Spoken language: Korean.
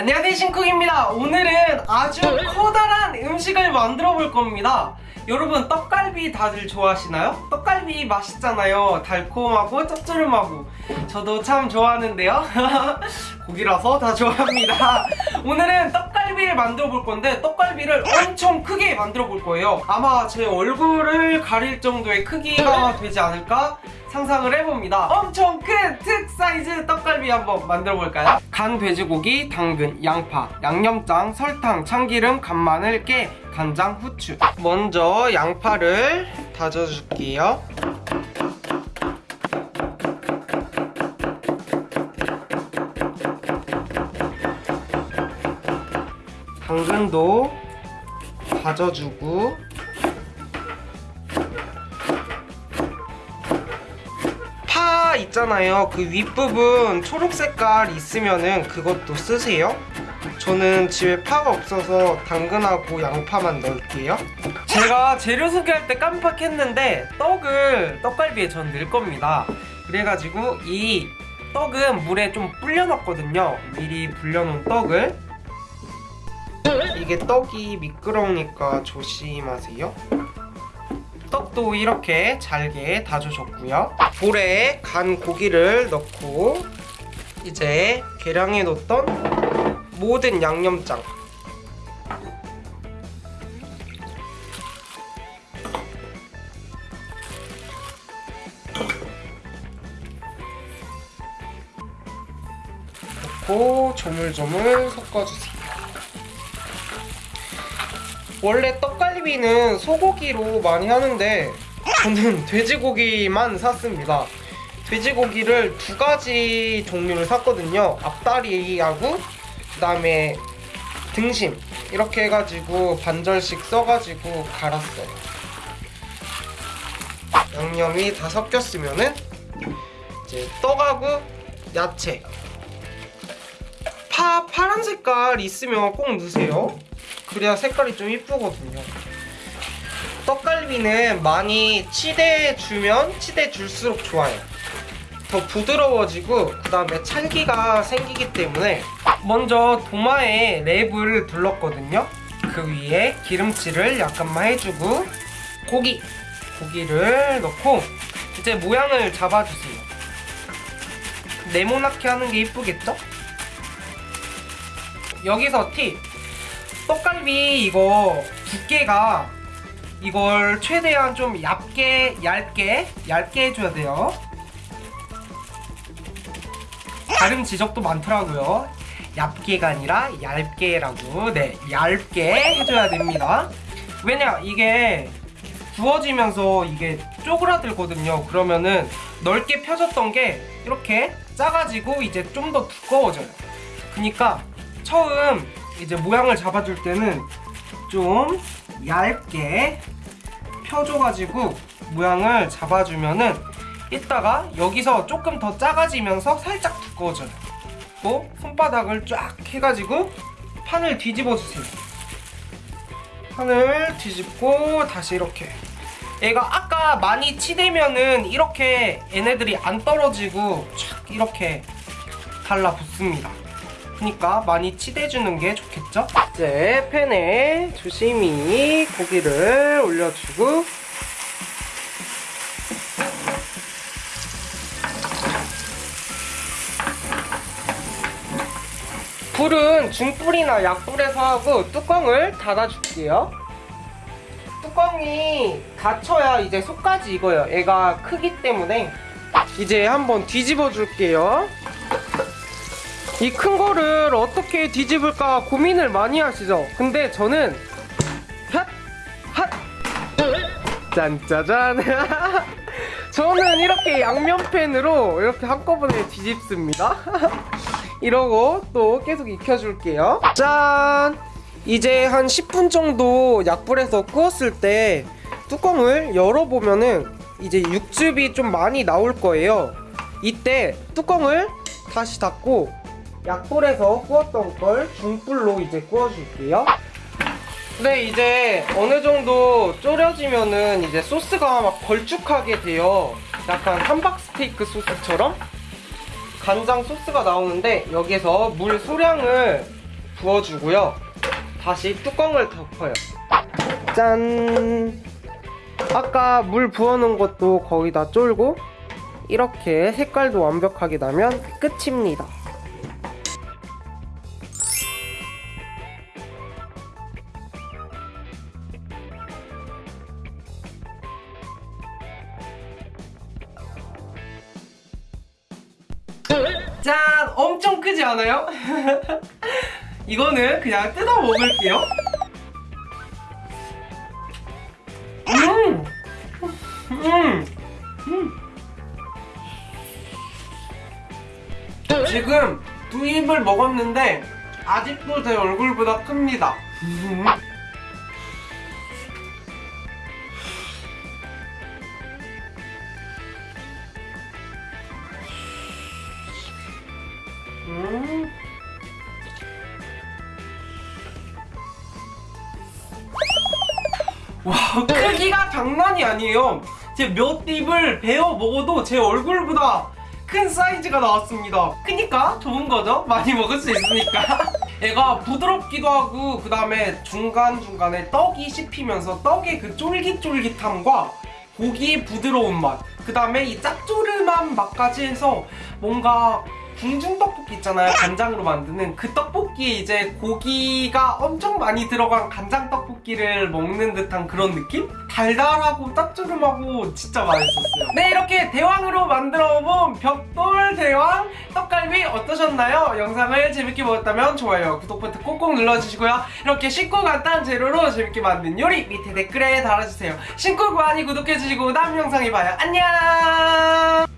안녕하세요 신쿡입니다. 오늘은 아주 커다란 음식을 만들어 볼 겁니다. 여러분 떡갈비 다들 좋아하시나요? 떡갈비 맛있잖아요. 달콤하고 짭조름하고. 저도 참 좋아하는데요. 고기라서 다 좋아합니다. 오늘은 떡갈비를 만들어 볼 건데 떡갈비를 엄청 크게 만들어 볼 거예요. 아마 제 얼굴을 가릴 정도의 크기가 되지 않을까 상상을 해봅니다. 엄청 큰특 사이즈 떡갈비 한번 만들어 볼까요? 간 돼지고기, 당근, 양파, 양념장, 설탕, 참기름, 간마늘, 깨, 간장, 후추 먼저 양파를 다져줄게요 당근도 다져주고 있잖아요. 그 윗부분 초록 색깔 있으면은 그것도 쓰세요. 저는 집에 파가 없어서 당근하고 양파만 넣을게요. 제가 재료 소개할 때 깜빡했는데 떡을 떡갈비에 전 넣을 겁니다. 그래가지고 이 떡은 물에 좀 불려놨거든요. 미리 불려놓은 떡을. 이게 떡이 미끄러우니까 조심하세요 떡도 이렇게 잘게 다져줬고요. 볼에 간 고기를 넣고 이제 계량해 놓던 모든 양념장. 넣고 조물조물 섞어주세요 원래 떡갈비는 소고기로 많이 하는데 저는 돼지고기만 샀습니다. 돼지고기를 두 가지 종류를 샀거든요. 앞다리하고 그 다음에 등심 이렇게 해가지고 반절씩 써가지고 갈았어요. 양념이 다 섞였으면은 이제 떡하고 야채. 파 파란 색깔 있으면 꼭 넣으세요 그래야 색깔이 좀 이쁘거든요. 떡갈비는 많이 치대주면 치대줄수록 좋아요. 더 부드러워지고 그 다음에 찰기가 생기기 때문에 먼저 도마에 랩을 둘렀거든요. 그 위에 기름칠을 약간만 해주고 고기 고기를 넣고 이제 모양을 잡아주세요. 네모나게 하는 게 이쁘겠죠? 여기서 팁 떡갈비 이거 두께가 이걸 최대한 좀 얇게 얇게 얇게 해줘야 돼요. 다른 지적도 많더라고요. 얇게가 아니라 얇게라고. 네 얇게 해줘야 됩니다. 왜냐 이게 구워지면서 이게 쪼그라들거든요. 그러면은 넓게 펴졌던 게 이렇게 작아지고 이제 좀 더 두꺼워져요. 그니까 처음 이제 모양을 잡아줄 때는 좀 얇게 펴줘가지고 모양을 잡아주면은 이따가 여기서 조금 더 작아지면서 살짝 두꺼워져요. 또 손바닥을 쫙 해가지고 판을 뒤집어 주세요. 판을 뒤집고 다시 이렇게. 얘가 아까 많이 치대면은 이렇게 얘네들이 안 떨어지고 촥 이렇게 달라붙습니다 그러니까 많이 치대주는 게 좋겠죠? 이제 팬에 조심히 고기를 올려주고. 불은 중불이나 약불에서 하고 뚜껑을 닫아줄게요. 뚜껑이 닫혀야 이제 속까지 익어요. 얘가 크기 때문에. 이제 한번 뒤집어 줄게요 이 큰 거를 어떻게 뒤집을까 고민을 많이 하시죠 근데 저는 핫! 핫! 짠짜잔 저는 이렇게 양면팬으로 이렇게 한꺼번에 뒤집습니다 이러고 또 계속 익혀줄게요 짠! 이제 한 10분 정도 약불에서 구웠을 때 뚜껑을 열어보면은 이제 육즙이 좀 많이 나올 거예요 이때 뚜껑을 다시 닫고 약불에서 구웠던 걸 중불로 이제 구워줄게요 네 이제 어느 정도 졸여지면은 이제 소스가 막 걸쭉하게 돼요 약간 함박스테이크 소스처럼 간장 소스가 나오는데 여기에서 물 소량을 부어주고요. 다시 뚜껑을 덮어요. 짠! 아까 물 부어놓은 것도 거의 다 쫄고 이렇게 색깔도 완벽하게 나면 끝입니다. 짠! 엄청 크지 않아요? 이거는 그냥 뜯어 먹을게요. 음! 음! 음! 지금 두 입을 먹었는데 아직도 제 얼굴보다 큽니다. 와 크기가 장난이 아니에요. 제 몇 입을 베어 먹어도 제 얼굴보다 큰 사이즈가 나왔습니다. 크니까 좋은 거죠? 많이 먹을 수 있으니까. 얘가 부드럽기도 하고 그 다음에 중간중간에 떡이 씹히면서 떡의 그 쫄깃쫄깃함과 고기의 부드러운 맛 그 다음에 이 짭조름한 맛까지 해서 뭔가 궁중 떡볶이 있잖아요. 간장으로 만드는 그 떡볶이에 이제 고기가 엄청 많이 들어간 간장 떡볶이를 먹는 듯한 그런 느낌? 달달하고 짭조름하고 진짜 맛있었어요. 네 이렇게 대왕으로 만들어본 벽돌 대왕 떡갈비 어떠셨나요? 영상을 재밌게 보셨다면 좋아요 구독 버튼 꼭꼭 눌러주시고요. 이렇게 쉽고 간단한 재료로 재밌게 만든 요리 밑에 댓글에 달아주세요. 신고 많이 구독해주시고 다음 영상에 봐요. 안녕